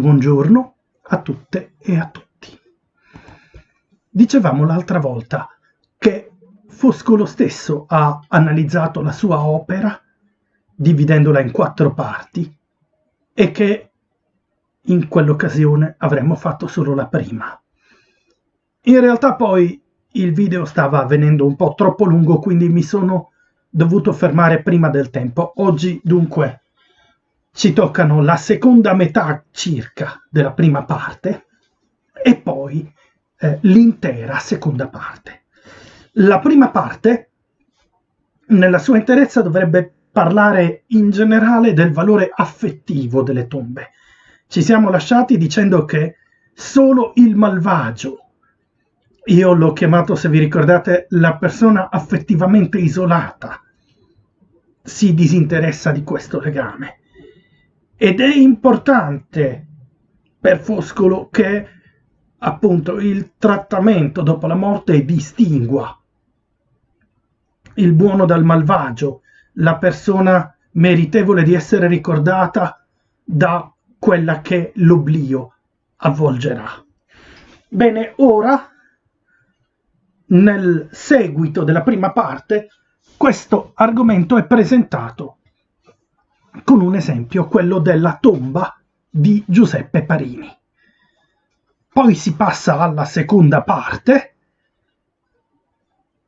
Buongiorno a tutte e a tutti. Dicevamo l'altra volta che Foscolo stesso ha analizzato la sua opera dividendola in quattro parti e che in quell'occasione avremmo fatto solo la prima. In realtà poi il video stava venendo un po' troppo lungo, quindi mi sono dovuto fermare prima del tempo. Oggi dunque ci toccano la seconda metà circa della prima parte e poi eh, l'intera seconda parte. La prima parte, nella sua interezza, dovrebbe parlare in generale del valore affettivo delle tombe. Ci siamo lasciati dicendo che solo il malvagio, io l'ho chiamato, se vi ricordate, la persona affettivamente isolata, si disinteressa di questo legame ed è importante per Foscolo che appunto il trattamento dopo la morte distingua il buono dal malvagio, la persona meritevole di essere ricordata da quella che l'oblio avvolgerà. Bene, ora nel seguito della prima parte questo argomento è presentato con un esempio, quello della tomba di Giuseppe Parini. Poi si passa alla seconda parte,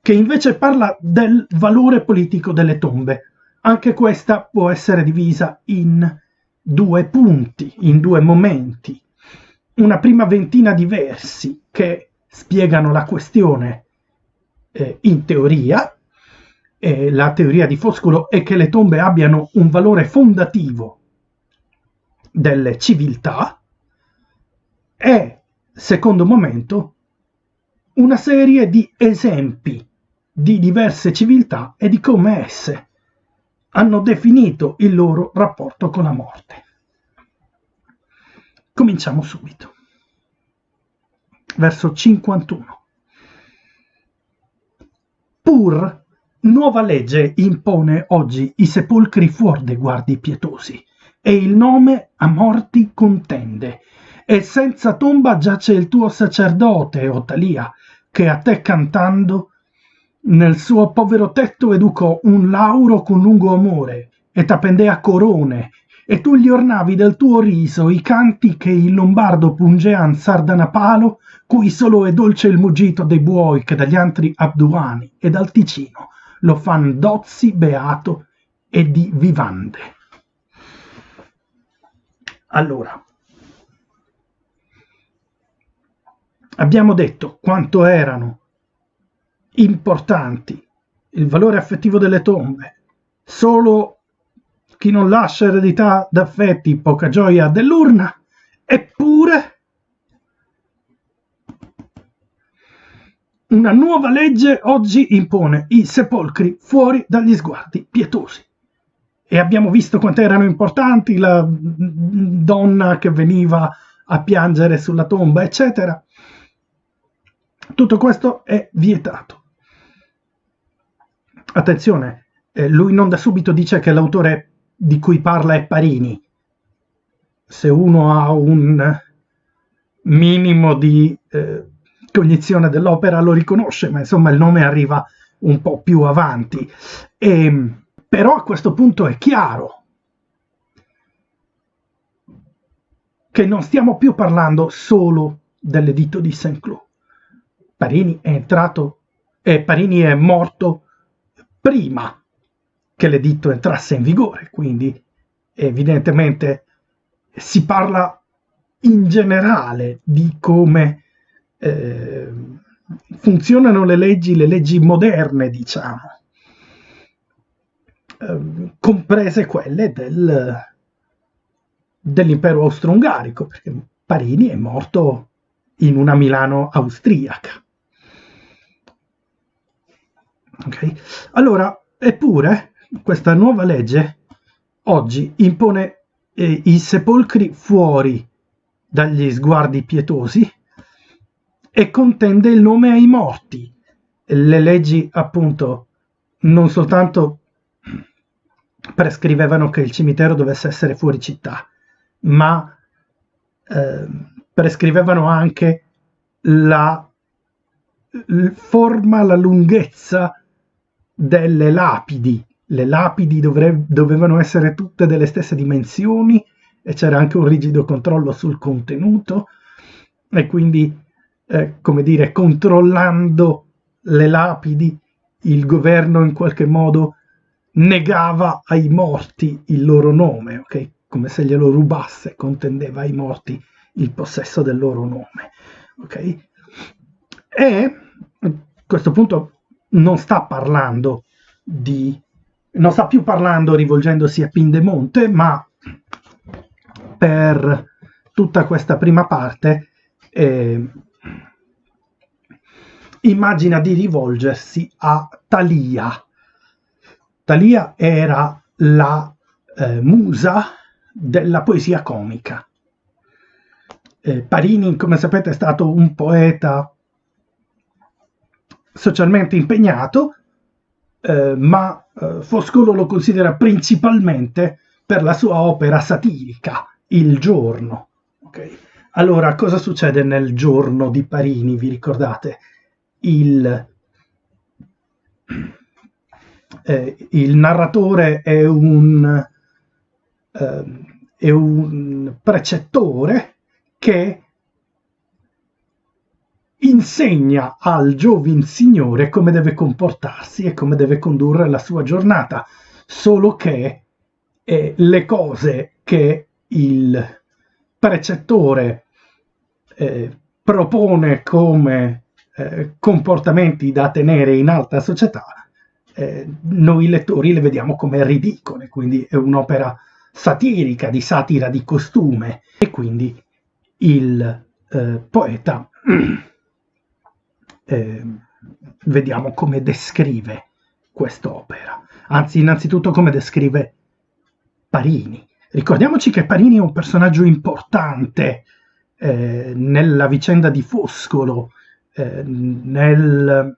che invece parla del valore politico delle tombe. Anche questa può essere divisa in due punti, in due momenti. Una prima ventina di versi che spiegano la questione eh, in teoria, eh, la teoria di Foscolo è che le tombe abbiano un valore fondativo delle civiltà e, secondo momento, una serie di esempi di diverse civiltà e di come esse hanno definito il loro rapporto con la morte. Cominciamo subito. Verso 51. Pur Nuova legge impone oggi i sepolcri fuori dei guardi pietosi e il nome a morti contende. E senza tomba giace il tuo sacerdote, Otalia, che a te cantando nel suo povero tetto educò un lauro con lungo amore e t'appendea corone e tu gli ornavi del tuo riso i canti che il lombardo pungean sardanapalo cui solo è dolce il mugito dei buoi che dagli antri abduani e dal ticino lo fan dozzi beato e di vivande. Allora, abbiamo detto quanto erano importanti il valore affettivo delle tombe. Solo chi non lascia eredità d'affetti, poca gioia dell'urna, eppure Una nuova legge oggi impone i sepolcri fuori dagli sguardi pietosi. E abbiamo visto quanto erano importanti la donna che veniva a piangere sulla tomba, eccetera. Tutto questo è vietato. Attenzione, eh, lui non da subito dice che l'autore di cui parla è Parini. Se uno ha un minimo di eh, cognizione dell'opera lo riconosce, ma insomma il nome arriva un po' più avanti. E, ehm, però a questo punto è chiaro che non stiamo più parlando solo dell'editto di Saint-Cloud. Parini è entrato e Parini è morto prima che l'editto entrasse in vigore, quindi evidentemente si parla in generale di come eh, funzionano le leggi, le leggi moderne, diciamo, eh, comprese quelle del, dell'impero austro-ungarico, perché Parini è morto in una Milano austriaca. Okay? Allora, eppure, questa nuova legge oggi impone eh, i sepolcri fuori dagli sguardi pietosi e contende il nome ai morti. Le leggi, appunto, non soltanto prescrivevano che il cimitero dovesse essere fuori città, ma eh, prescrivevano anche la forma, la lunghezza delle lapidi. Le lapidi dovre- dovevano essere tutte delle stesse dimensioni e c'era anche un rigido controllo sul contenuto e quindi, eh, come dire, controllando le lapidi, il governo in qualche modo negava ai morti il loro nome, ok? Come se glielo rubasse, contendeva ai morti il possesso del loro nome, ok? E a questo punto non sta parlando di non sta più parlando rivolgendosi a Pindemonte, ma per tutta questa prima parte eh, immagina di rivolgersi a Talia. Talia era la eh, musa della poesia comica. Eh, Parini, come sapete, è stato un poeta socialmente impegnato, eh, ma eh, Foscolo lo considera principalmente per la sua opera satirica, Il giorno. Okay? Allora, cosa succede nel giorno di Parini? Vi ricordate? Il, eh, il narratore è un, eh, è un precettore che insegna al giovin signore come deve comportarsi e come deve condurre la sua giornata, solo che eh, le cose che il precettore eh, propone come eh, comportamenti da tenere in alta società, eh, noi lettori le vediamo come ridicole, quindi è un'opera satirica, di satira di costume e quindi il eh, poeta eh, vediamo come descrive quest'opera, anzi innanzitutto come descrive Parini. Ricordiamoci che Parini è un personaggio importante eh, nella vicenda di Foscolo, eh, nelle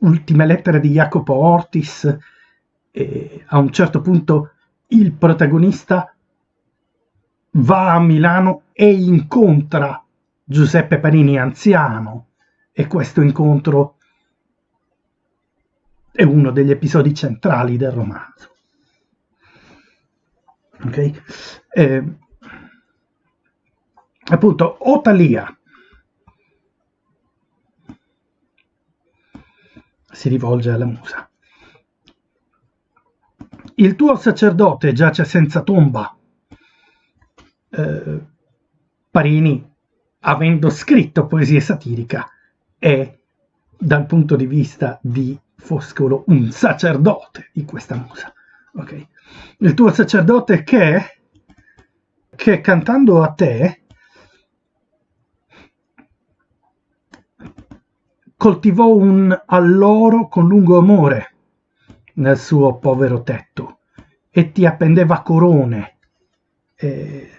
ultime lettere di Jacopo Ortis, eh, a un certo punto il protagonista va a Milano e incontra Giuseppe Parini anziano e questo incontro è uno degli episodi centrali del romanzo. Okay? Eh, appunto, Otalia si rivolge alla musa. Il tuo sacerdote giace senza tomba. Eh, Parini, avendo scritto poesia satirica, è dal punto di vista di Foscolo un sacerdote di questa musa. Okay? il tuo sacerdote che, che cantando a te coltivò un alloro con lungo amore nel suo povero tetto e ti appendeva corone. Eh,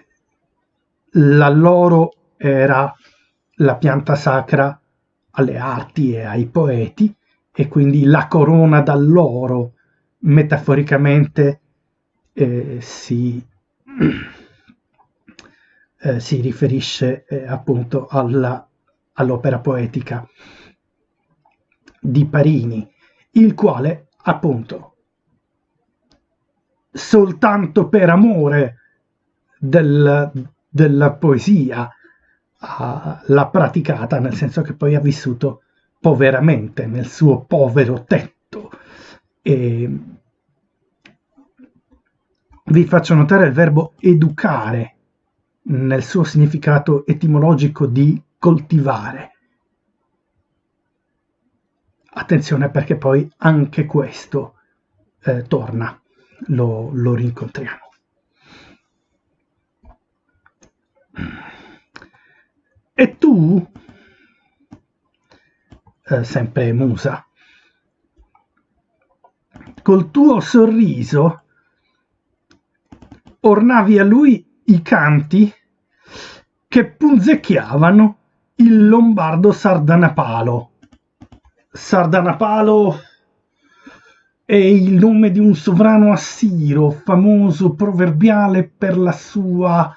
l'alloro era la pianta sacra alle arti e ai poeti e quindi la corona d'alloro metaforicamente eh, si, eh, si, riferisce eh, appunto alla, all'opera poetica di Parini, il quale appunto soltanto per amore del, della poesia l'ha praticata, nel senso che poi ha vissuto poveramente nel suo povero tetto. E, vi faccio notare il verbo educare nel suo significato etimologico di coltivare. Attenzione perché poi anche questo eh, torna, lo, lo rincontriamo. E tu, eh, sempre musa, col tuo sorriso ornavi a lui i canti che punzecchiavano il lombardo Sardanapalo. Sardanapalo è il nome di un sovrano assiro, famoso proverbiale per la sua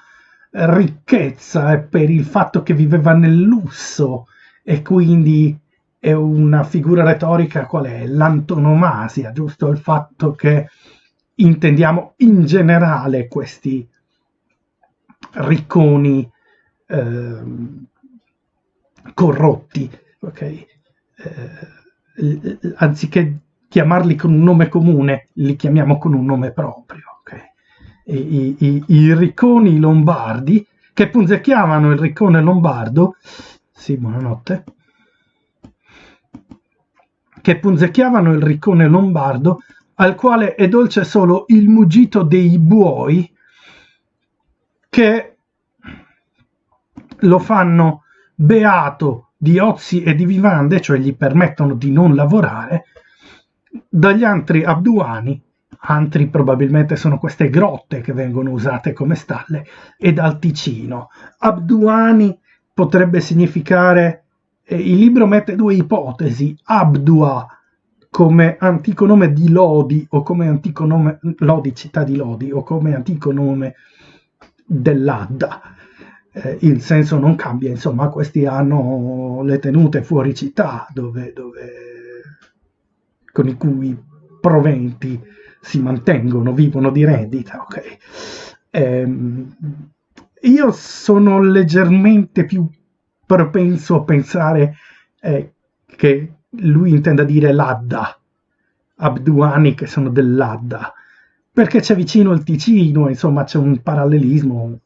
ricchezza e per il fatto che viveva nel lusso e quindi è una figura retorica qual è? L'antonomasia, giusto? Il fatto che intendiamo in generale questi ricconi eh, corrotti, ok? Eh, anziché chiamarli con un nome comune, li chiamiamo con un nome proprio, ok? I, i, i ricconi lombardi che punzecchiavano il riccone lombardo, sì, buonanotte, che punzecchiavano il riccone lombardo, al quale è dolce solo il mugito dei buoi, che lo fanno beato di ozi e di vivande, cioè gli permettono di non lavorare, dagli antri abduani, antri probabilmente sono queste grotte che vengono usate come stalle, e dal Ticino. Abduani potrebbe significare, eh, il libro mette due ipotesi, Abdua come antico nome di Lodi o come antico nome, Lodi, città di Lodi, o come antico nome dell'Adda eh, il senso non cambia, insomma, questi hanno le tenute fuori città dove, dove, con i cui proventi si mantengono, vivono di rendita, ok? Eh, io sono leggermente più propenso a pensare eh, che lui intenda dire l'Adda, Abduani che sono dell'Adda, perché c'è vicino il Ticino, insomma c'è un parallelismo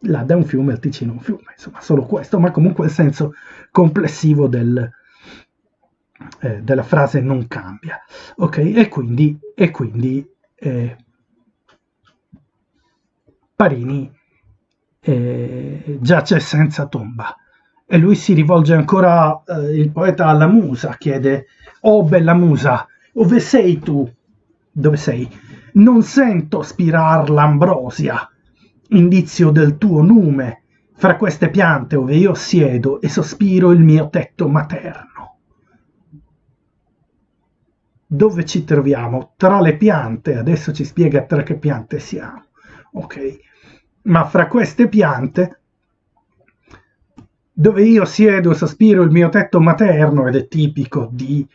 l'Adda è un fiume, il Ticino un fiume, insomma, solo questo, ma comunque il senso complessivo del, eh, della frase non cambia. Ok, e quindi, e quindi eh, Parini eh, giace senza tomba. E lui si rivolge ancora, eh, il poeta, alla musa, chiede, oh bella musa, dove sei tu? Dove sei? Non sento spirar l'ambrosia indizio del tuo nume fra queste piante ove io siedo e sospiro il mio tetto materno. Dove ci troviamo? Tra le piante, adesso ci spiega tra che piante siamo, ok? Ma fra queste piante, dove io siedo e sospiro il mio tetto materno, ed è tipico di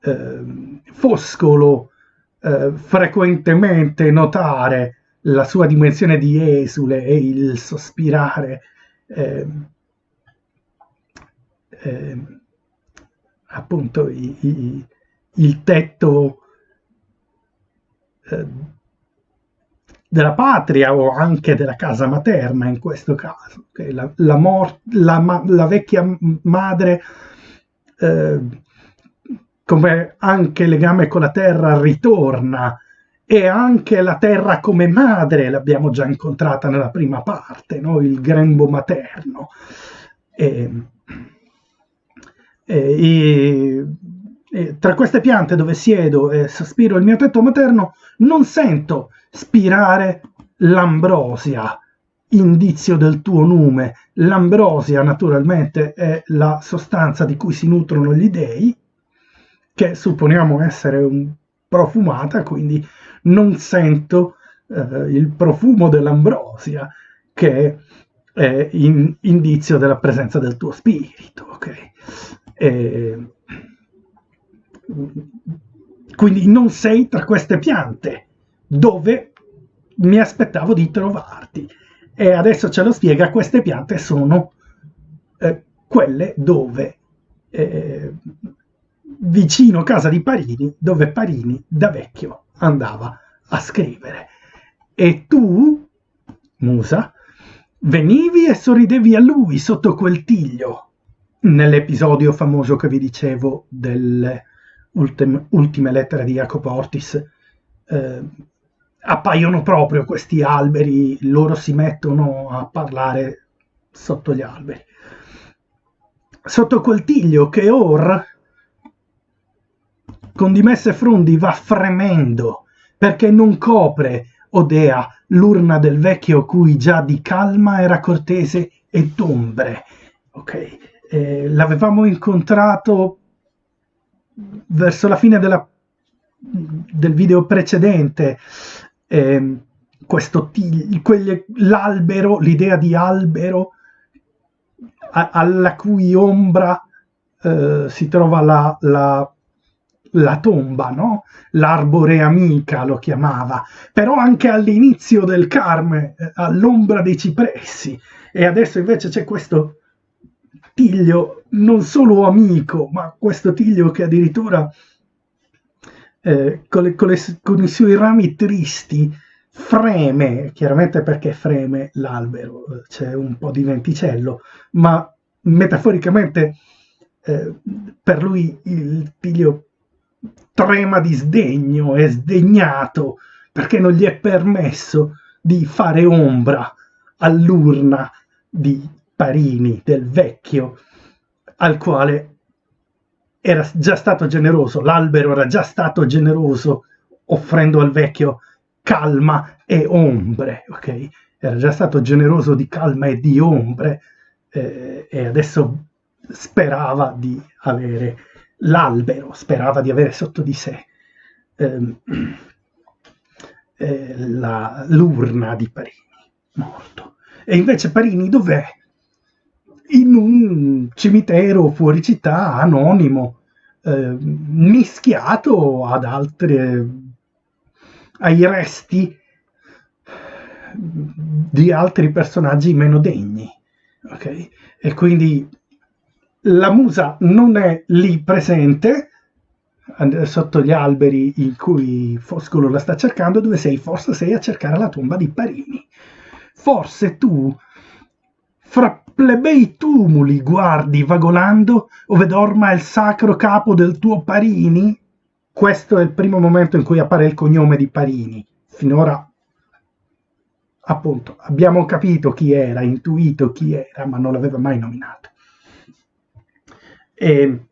eh, Foscolo eh, frequentemente notare la sua dimensione di esule e il sospirare eh, eh, appunto i, i, il tetto eh, della patria o anche della casa materna in questo caso. Okay? La, la, mor- la, la, vecchia madre eh, come anche legame con la terra ritorna e anche la terra come madre l'abbiamo già incontrata nella prima parte, no? il grembo materno. E, e, e, tra queste piante dove siedo e sospiro il mio tetto materno, non sento spirare l'ambrosia, indizio del tuo nume. L'ambrosia naturalmente è la sostanza di cui si nutrono gli dei, che supponiamo essere un profumata, quindi non sento eh, il profumo dell'ambrosia che è in, indizio della presenza del tuo spirito. Okay? E, quindi non sei tra queste piante dove mi aspettavo di trovarti. E adesso ce lo spiega, queste piante sono eh, quelle dove eh, vicino casa di Parini, dove Parini da vecchio andava a scrivere. E tu, Musa, venivi e sorridevi a lui sotto quel tiglio, nell'episodio famoso che vi dicevo delle ultime, ultime lettere di Jacopo Ortis. Eh, appaiono proprio questi alberi, loro si mettono a parlare sotto gli alberi. Sotto quel tiglio che or con dimesse frondi va fremendo, perché non copre, Odea, l'urna del vecchio cui già di calma era cortese e d'ombre. Ok, eh, l'avevamo incontrato verso la fine della, del video precedente, eh, questo l'albero, l'idea di albero a, alla cui ombra eh, si trova la, la, la tomba, no? L'arbore amica lo chiamava, però anche all'inizio del Carme, eh, all'ombra dei cipressi. E adesso invece c'è questo tiglio non solo amico, ma questo tiglio che addirittura eh, con, le, con, le, con, i suoi rami tristi freme, chiaramente perché freme l'albero, c'è un po' di venticello, ma metaforicamente eh, per lui il tiglio trema di sdegno, è sdegnato perché non gli è permesso di fare ombra all'urna di Parini, del vecchio, al quale era già stato generoso, l'albero era già stato generoso offrendo al vecchio calma e ombre, ok? Era già stato generoso di calma e di ombre eh, e adesso sperava di avere l'albero, sperava di avere sotto di sé ehm, eh, l'urna di Parini, morto. E invece Parini dov'è? In un cimitero fuori città, anonimo, eh, mischiato ad altre, ai resti di altri personaggi meno degni. Okay? E quindi la musa non è lì presente sotto gli alberi in cui Foscolo la sta cercando, dove sei? Forse sei a cercare la tomba di Parini. Forse tu, fra plebei tumuli, guardi vagolando ove dorma il sacro capo del tuo Parini? Questo è il primo momento in cui appare il cognome di Parini. Finora, appunto, abbiamo capito chi era, intuito chi era, ma non l'aveva mai nominato. E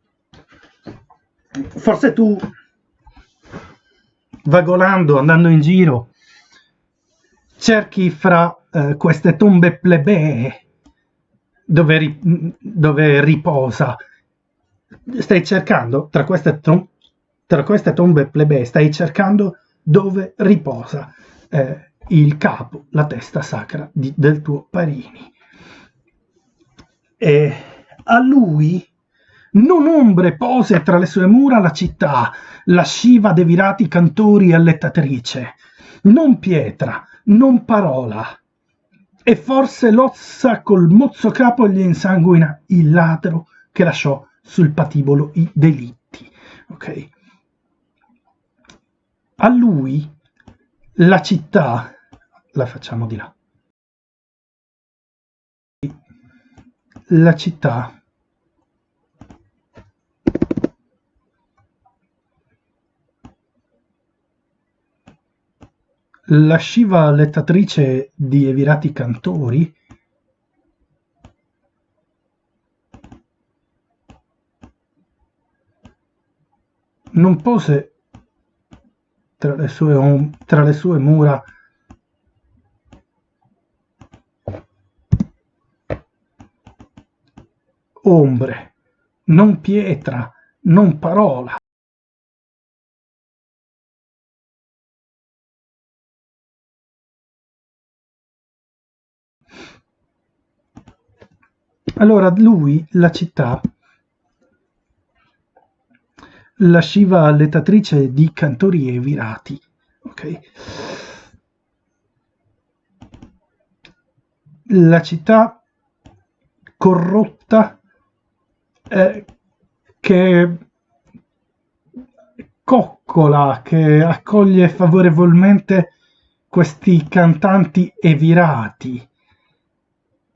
forse tu, vagolando, andando in giro, cerchi fra eh, queste tombe plebee dove, ri, dove, riposa. Stai cercando tra queste, tra queste, tombe plebee, stai cercando dove riposa eh, il capo, la testa sacra di, del tuo Parini. E a lui non ombre pose tra le sue mura la città, lasciva de virati cantori allettatrice, non pietra, non parola. E forse l'ozza col mozzo capo gli insanguina il ladro che lasciò sul patibolo i delitti. Ok? A lui la città, la facciamo di là, la città lasciva lettatrice di Evirati Cantori non pose tra le sue, tra le sue mura ombre, non pietra, non parola. Allora lui, la città, lasciva all'ettatrice di cantori e virati. Okay? La città corrotta eh, che coccola, che accoglie favorevolmente questi cantanti e virati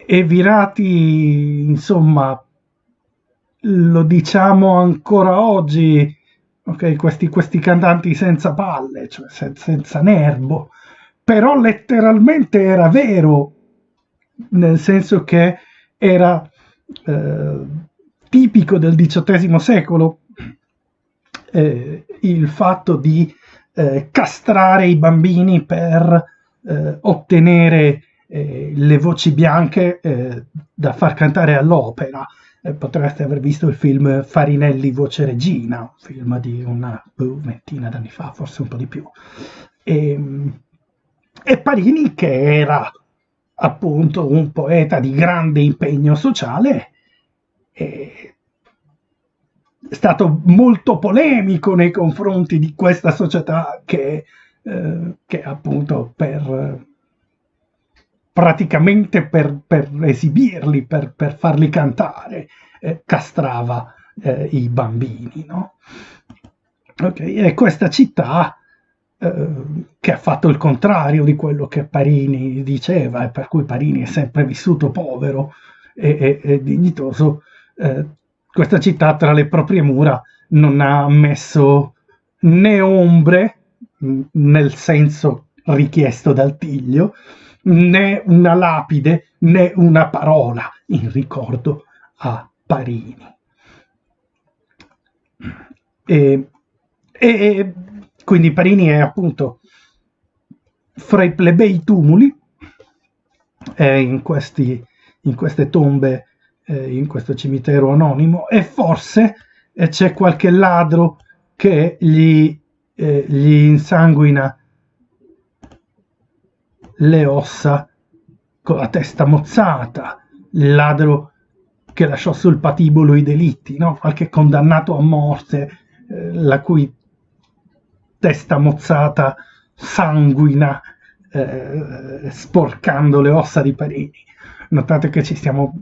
e virati, insomma, lo diciamo ancora oggi, okay, questi, questi, cantanti senza palle, cioè senza, senza nervo, però letteralmente era vero, nel senso che era eh, tipico del XVIII secolo eh, il fatto di eh, castrare i bambini per eh, ottenere eh, le voci bianche eh, da far cantare all'opera. Eh, potreste aver visto il film Farinelli Voce Regina, un film di una ventina d'anni fa, forse un po' di più. E, ehm, e Parini che era appunto un poeta di grande impegno sociale è stato molto polemico nei confronti di questa società che, eh, che appunto per praticamente per, per esibirli, per, per, farli cantare, eh, castrava eh, i bambini. No? Okay, e questa città eh, che ha fatto il contrario di quello che Parini diceva e per cui Parini è sempre vissuto povero e, e, e dignitoso, eh, questa città tra le proprie mura non ha messo né ombre nel senso richiesto dal Tiglio, né una lapide né una parola in ricordo a Parini. E, e quindi Parini è appunto fra i plebei tumuli, in, questi, in queste tombe, eh, in questo cimitero anonimo, e forse eh, c'è qualche ladro che gli, eh, gli insanguina le ossa con la testa mozzata, il ladro che lasciò sul patibolo i delitti, no? qualche condannato a morte, eh, la cui testa mozzata sanguina eh, sporcando le ossa di Parini. Notate che stiamo,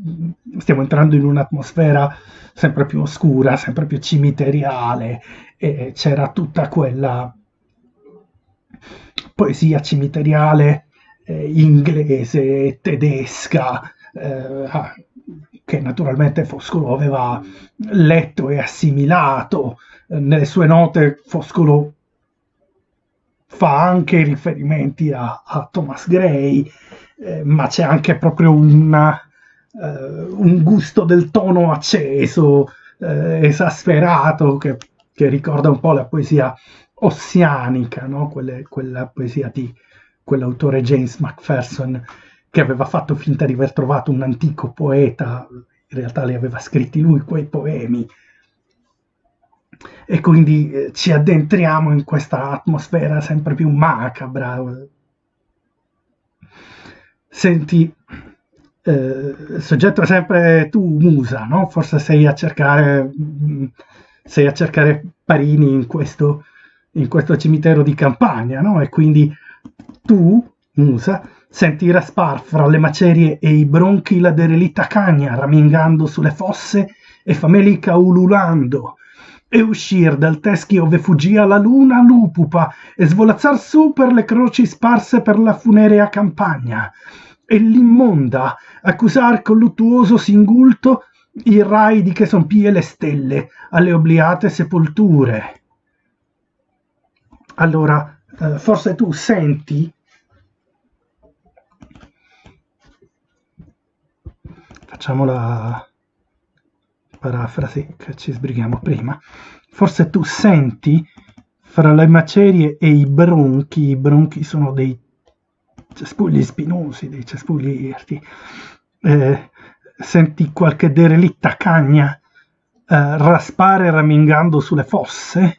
stiamo entrando in un'atmosfera sempre più oscura, sempre più cimiteriale e c'era tutta quella poesia cimiteriale eh, inglese, tedesca, eh, ah, che naturalmente Foscolo aveva letto e assimilato. Nelle sue note Foscolo fa anche riferimenti a, a Thomas Gray, eh, ma c'è anche proprio una, eh, un gusto del tono acceso, eh, esasperato, che, che, ricorda un po' la poesia ossianica, no? Quelle, quella poesia di quell'autore James Macpherson che aveva fatto finta di aver trovato un antico poeta, in realtà li aveva scritti lui quei poemi. E quindi eh, ci addentriamo in questa atmosfera sempre più macabra. Senti, eh, soggetto sempre tu, Musa, no? Forse sei a cercare, mm, sei a cercare Parini in questo, in questo cimitero di campagna, no? E quindi tu, Musa, senti raspar fra le macerie e i bronchi la derelitta cagna ramingando sulle fosse e famelica ululando e uscir dal teschi ove fuggia la luna lupupa e svolazzar su per le croci sparse per la funerea campagna. E l'immonda accusar col luttuoso singulto i raidi che son pie le stelle alle obliate sepolture. Allora eh, forse tu senti? Facciamo la parafrasi che ci sbrighiamo prima. Forse tu senti? Fra le macerie e i bronchi i bronchi sono dei cespugli spinosi dei cespugli irti. Eh, senti qualche derelitta cagna eh, raspare ramingando sulle fosse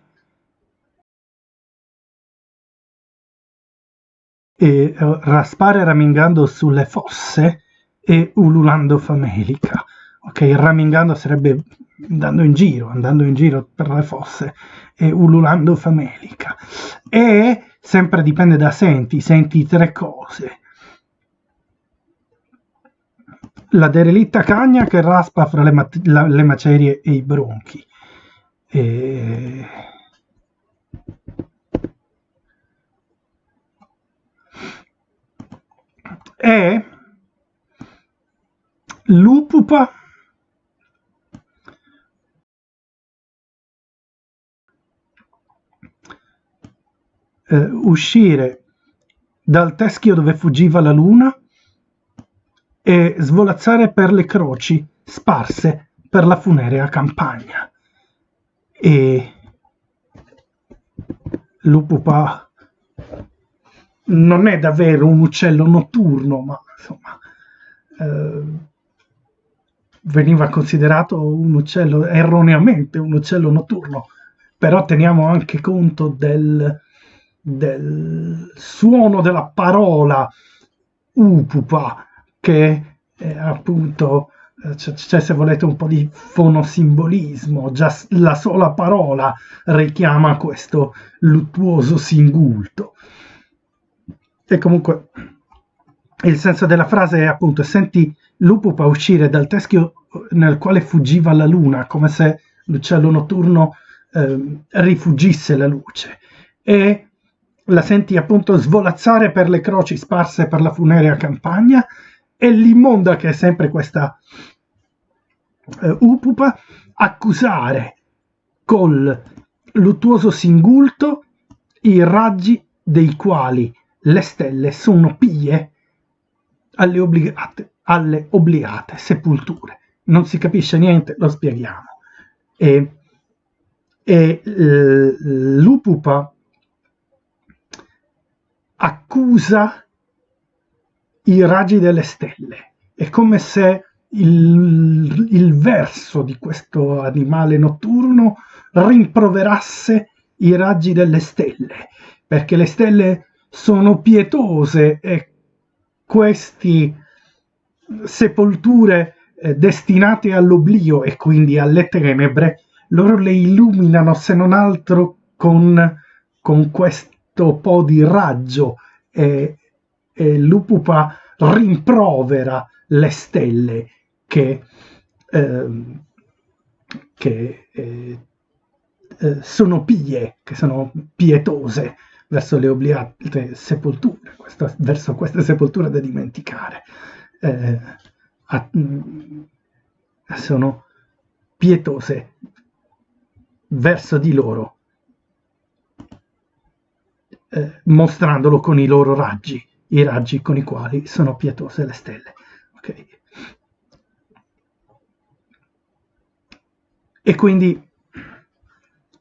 e uh, raspare ramingando sulle fosse e ululando famelica. Ok, ramingando sarebbe andando in giro, andando in giro per le fosse e ululando famelica. E sempre dipende da senti, senti tre cose. La derelitta cagna che raspa fra le, ma- la, le macerie e i bronchi. E è l'upupa eh, uscire dal teschio dove fuggiva la luna e svolazzare per le croci sparse per la funerea campagna. E l'upupa non è davvero un uccello notturno, ma insomma eh, veniva considerato un uccello erroneamente un uccello notturno, però teniamo anche conto del, del suono della parola upupa che è appunto c'è se volete un po' di fonosimbolismo, già la sola parola richiama questo luttuoso singulto. E comunque il senso della frase è appunto senti l'upupa uscire dal teschio nel quale fuggiva la luna, come se l'uccello notturno eh, rifugisse la luce. E la senti appunto svolazzare per le croci sparse per la funerea campagna e l'immonda che è sempre questa eh, upupa accusare col luttuoso singulto i raggi dei quali le stelle sono pie alle obbligate, alle obbligate sepolture. Non si capisce niente, lo spieghiamo. E, e l'upupa accusa i raggi delle stelle. È come se il, il verso di questo animale notturno rimproverasse i raggi delle stelle, perché le stelle sono pietose e queste sepolture eh, destinate all'oblio e quindi alle tenebre, loro le illuminano se non altro con, con questo po' di raggio e, e l'upupa rimprovera le stelle che, eh, che eh, sono pie, che sono pietose verso le obliate sepolture, questo, verso queste sepolture da dimenticare. Eh, a, mm, sono pietose verso di loro, eh, mostrandolo con i loro raggi, i raggi con i quali sono pietose le stelle. Okay. E quindi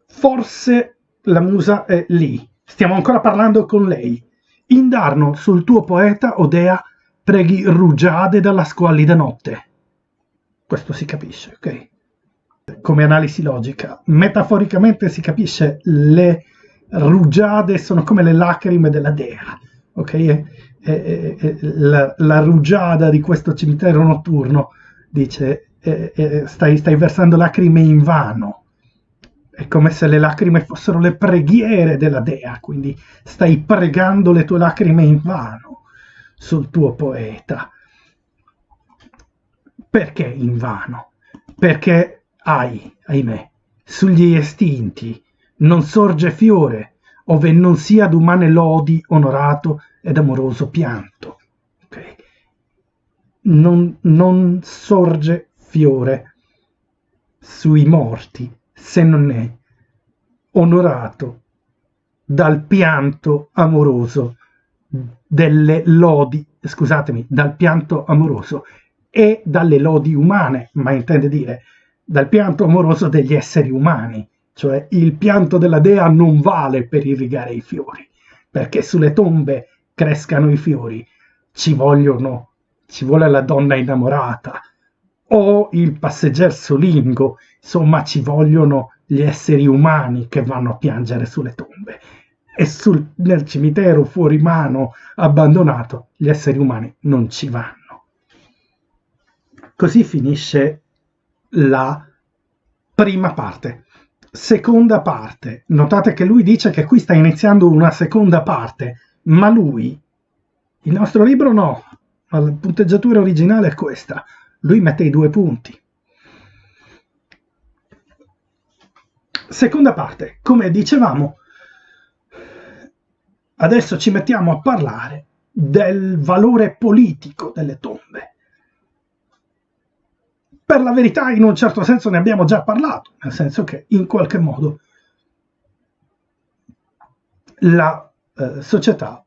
forse la musa è lì. Stiamo ancora parlando con lei. Indarno sul tuo poeta, Odea, preghi rugiade dalla squallida notte. Questo si capisce, ok? Come analisi logica. Metaforicamente si capisce le rugiade sono come le lacrime della dea, ok? E, e, e, la, la rugiada di questo cimitero notturno dice stai, stai versando lacrime in vano. È come se le lacrime fossero le preghiere della dea, quindi stai pregando le tue lacrime in vano sul tuo poeta. Perché in vano? Perché hai, ahimè, sugli estinti non sorge fiore, ove non sia d'umane lodi onorato ed amoroso pianto. Okay? Non, non sorge fiore sui morti se non è onorato dal pianto amoroso delle lodi, scusatemi, dal pianto amoroso e dalle lodi umane, ma intende dire dal pianto amoroso degli esseri umani, cioè il pianto della dea non vale per irrigare i fiori, perché sulle tombe crescano i fiori, ci vogliono, ci vuole la donna innamorata, o il passeggero solingo, insomma ci vogliono gli esseri umani che vanno a piangere sulle tombe e sul, nel cimitero fuori mano abbandonato gli esseri umani non ci vanno. Così finisce la prima parte. Seconda parte. Notate che lui dice che qui sta iniziando una seconda parte, ma lui, il nostro libro no, la punteggiatura originale è questa lui mette i due punti. Seconda parte, come dicevamo, adesso ci mettiamo a parlare del valore politico delle tombe. Per la verità, in un certo senso ne abbiamo già parlato, nel senso che in qualche modo la eh, società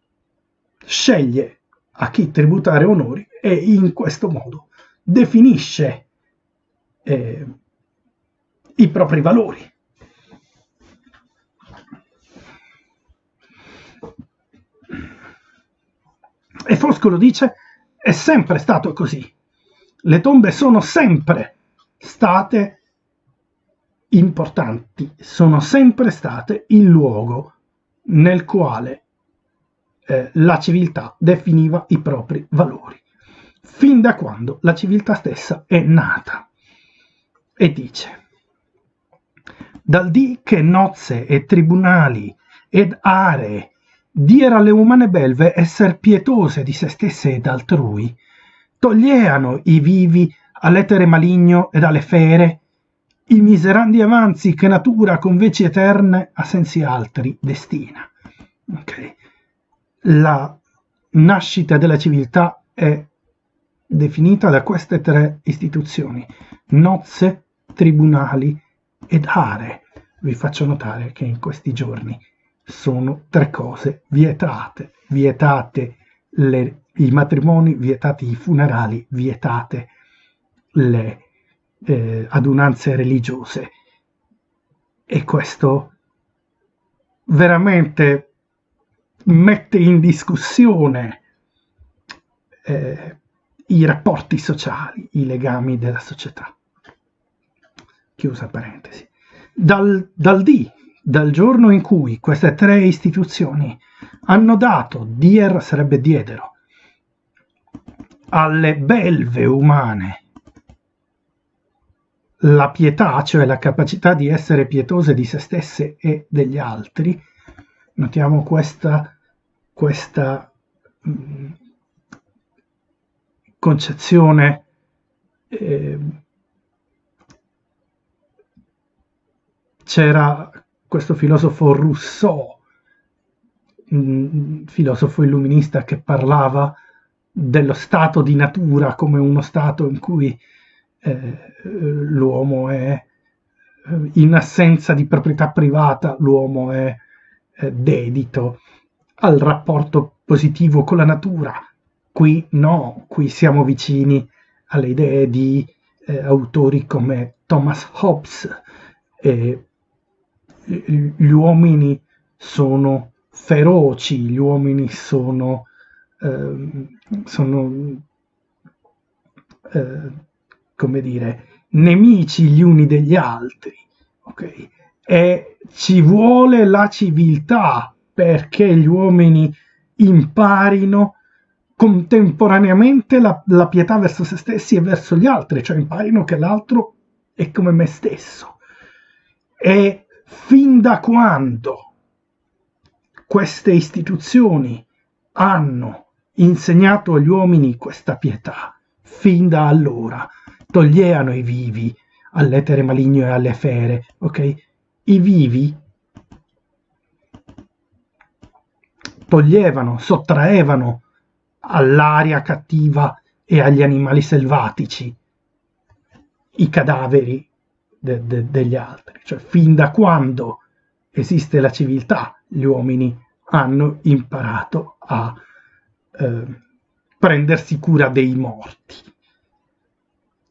sceglie a chi tributare onori e in questo modo definisce eh, i propri valori. E Foscolo dice, è sempre stato così. Le tombe sono sempre state importanti, sono sempre state il luogo nel quale eh, la civiltà definiva i propri valori, fin da quando la civiltà stessa è nata. E dice, dal dì che nozze e tribunali ed aree diera alle umane belve esser pietose di se stesse ed altrui, toglieano i vivi all'etere maligno ed alle fere, i miserandi avanzi che natura con veci eterne a sensi altri destina. Okay. La nascita della civiltà è definita da queste tre istituzioni, nozze, tribunali ed aree. Vi faccio notare che in questi giorni sono tre cose vietate, vietate le, i matrimoni, vietati i funerali, vietate le eh, adunanze religiose. E questo veramente mette in discussione eh, i rapporti sociali, i legami della società. Chiusa parentesi. Dal, dal D, dal giorno in cui queste tre istituzioni hanno dato, dier sarebbe diedero, alle belve umane la pietà, cioè la capacità di essere pietose di se stesse e degli altri, notiamo questa, questa mh, mm, concezione eh, c'era questo filosofo Rousseau, filosofo illuminista che parlava dello stato di natura come uno stato in cui eh, l'uomo è eh, in assenza di proprietà privata, l'uomo è eh, dedito al rapporto positivo con la natura. Qui no, qui siamo vicini alle idee di eh, autori come Thomas Hobbes. Eh, gli uomini sono feroci, gli uomini sono, ehm, sono eh, come dire, nemici gli uni degli altri, ok? E ci vuole la civiltà perché gli uomini imparino contemporaneamente la, la, pietà verso se stessi e verso gli altri, cioè imparino che l'altro è come me stesso. E fin da quando queste istituzioni hanno insegnato agli uomini questa pietà, fin da allora toglievano i vivi all'etere maligno e alle fere, ok? I vivi toglievano, sottraevano all'aria cattiva e agli animali selvatici i cadaveri de, de, degli altri. Cioè, fin da quando esiste la civiltà, gli uomini hanno imparato a eh, prendersi cura dei morti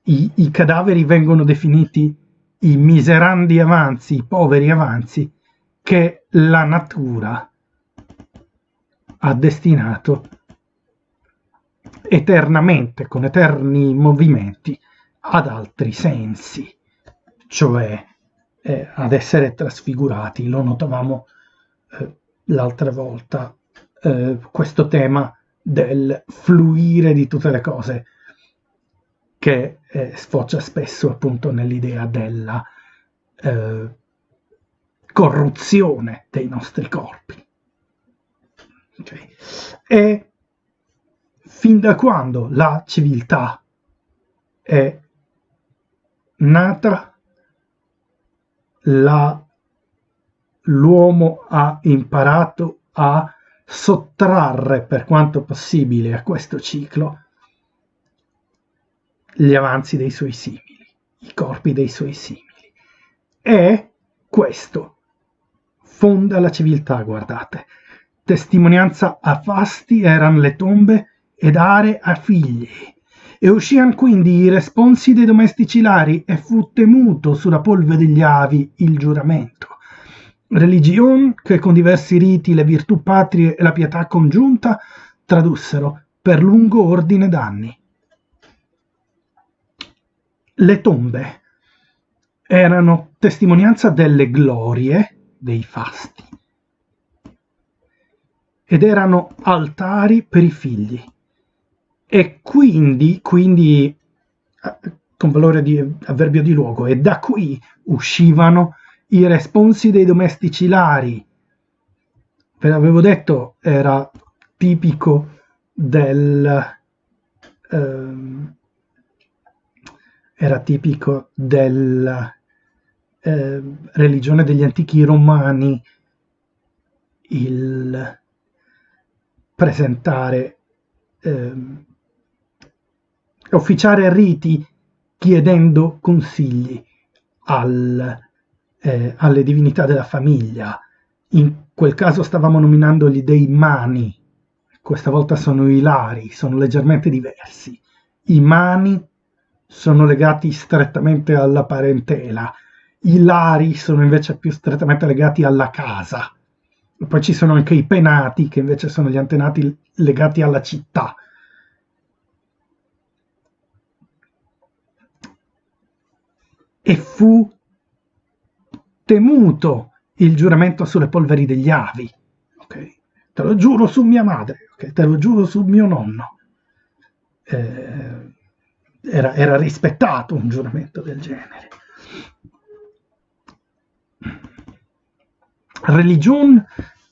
i, i cadaveri vengono definiti i miserandi avanzi, i poveri avanzi che la natura ha destinato eternamente, con eterni movimenti, ad altri sensi, cioè eh, ad essere trasfigurati. Lo notavamo eh, l'altra volta, eh, questo tema del fluire di tutte le cose che eh, sfocia spesso appunto nell'idea della eh, corruzione dei nostri corpi. Okay. E fin da quando la civiltà è nata, la, l'uomo ha imparato a sottrarre per quanto possibile a questo ciclo gli avanzi dei suoi simili, i corpi dei suoi simili. E questo fonda la civiltà, guardate. Testimonianza a fasti erano le tombe ed are a figli. E uscian quindi i responsi dei domestici lari e fu temuto sulla polve degli avi il giuramento. Religion che con diversi riti le virtù patrie e la pietà congiunta tradussero per lungo ordine d'anni le tombe erano testimonianza delle glorie dei fasti ed erano altari per i figli. E quindi, quindi eh, con valore di avverbio di luogo, e da qui uscivano i responsi dei domestici lari. Ve l'avevo detto, era tipico del... Ehm, era tipico della eh, religione degli antichi romani il presentare eh, officiare riti chiedendo consigli al, eh, alle divinità della famiglia. In quel caso stavamo nominando gli dei mani, questa volta sono i lari, sono leggermente diversi. I mani sono legati strettamente alla parentela, i lari sono invece più strettamente legati alla casa. Poi ci sono anche i penati, che invece sono gli antenati legati alla città. E fu temuto il giuramento sulle polveri degli avi. Okay? Te lo giuro su mia madre, okay? te lo giuro su mio nonno. Eh, era, era rispettato un giuramento del genere. Religion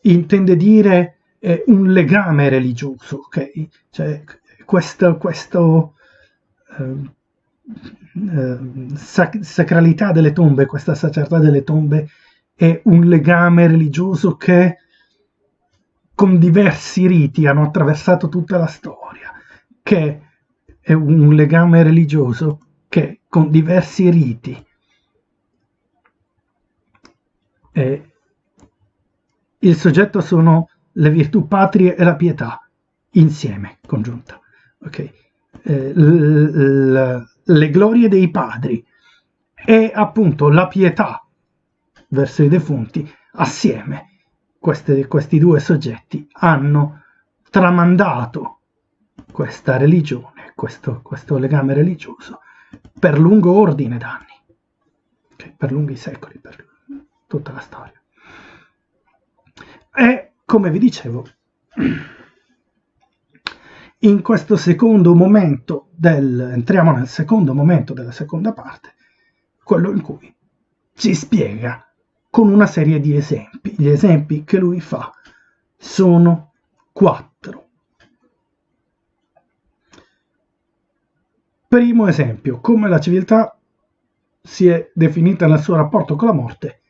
intende dire eh, un legame religioso, ok? Cioè, questo, questo eh, sac- sacralità delle tombe, questa sacralità delle tombe è un legame religioso che con diversi riti hanno attraversato tutta la storia, che è un legame religioso che con diversi riti eh, il soggetto sono le virtù patrie e la pietà insieme, congiunta. Okay. Eh, le glorie dei padri e appunto la pietà verso i defunti assieme queste, questi due soggetti hanno tramandato questa religione, questo, questo legame religioso per lungo ordine d'anni, okay, per lunghi secoli, per tutta la storia. E come vi dicevo, in questo secondo momento del, entriamo nel secondo momento della seconda parte, quello in cui ci spiega con una serie di esempi. Gli esempi che lui fa sono quattro. Primo esempio, come la civiltà si è definita nel suo rapporto con la morte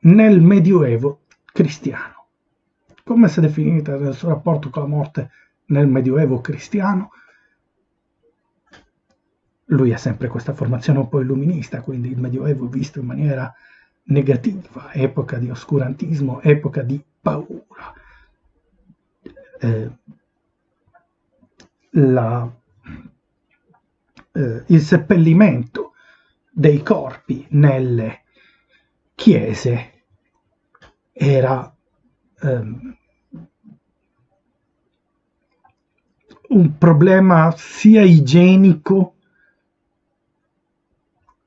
nel Medioevo cristiano. Come si è definita nel suo rapporto con la morte nel Medioevo cristiano. Lui ha sempre questa formazione un po' illuminista, quindi il Medioevo visto in maniera negativa, epoca di oscurantismo, epoca di paura. Eh, la, eh, il seppellimento dei corpi nelle chiese era eh, un problema sia igienico,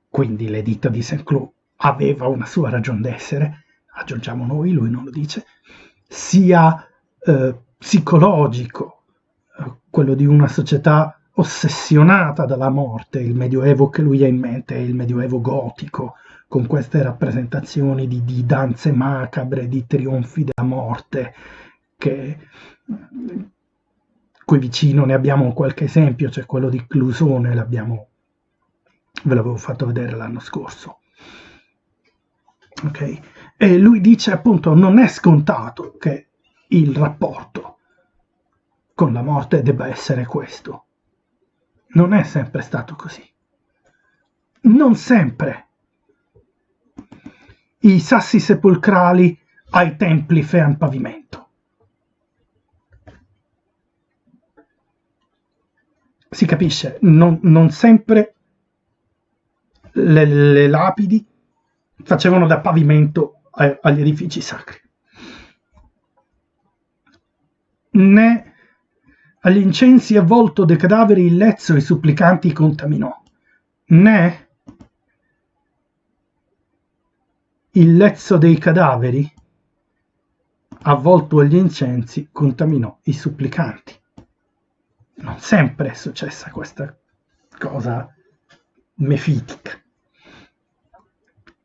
quindi l'editto di Saint-Cloud aveva una sua ragione d'essere, aggiungiamo noi, lui non lo dice, sia eh, psicologico, eh, quello di una società ossessionata dalla morte, il medioevo che lui ha in mente è il medioevo gotico, con queste rappresentazioni di, di danze macabre, di trionfi della morte, che qui vicino ne abbiamo qualche esempio, c'è quello di Clusone, l'abbiamo, ve l'avevo fatto vedere l'anno scorso. Okay? E lui dice appunto non è scontato che il rapporto con la morte debba essere questo. Non è sempre stato così. Non sempre. I sassi sepolcrali ai templi fean pavimento. Si capisce, non, non sempre le, le, lapidi facevano da pavimento a, agli edifici sacri. Né agli incensi avvolto dei cadaveri il lezzo i supplicanti contaminò, né il lezzo dei cadaveri avvolto agli incensi, contaminò i supplicanti. Non sempre è successa questa cosa mefitica.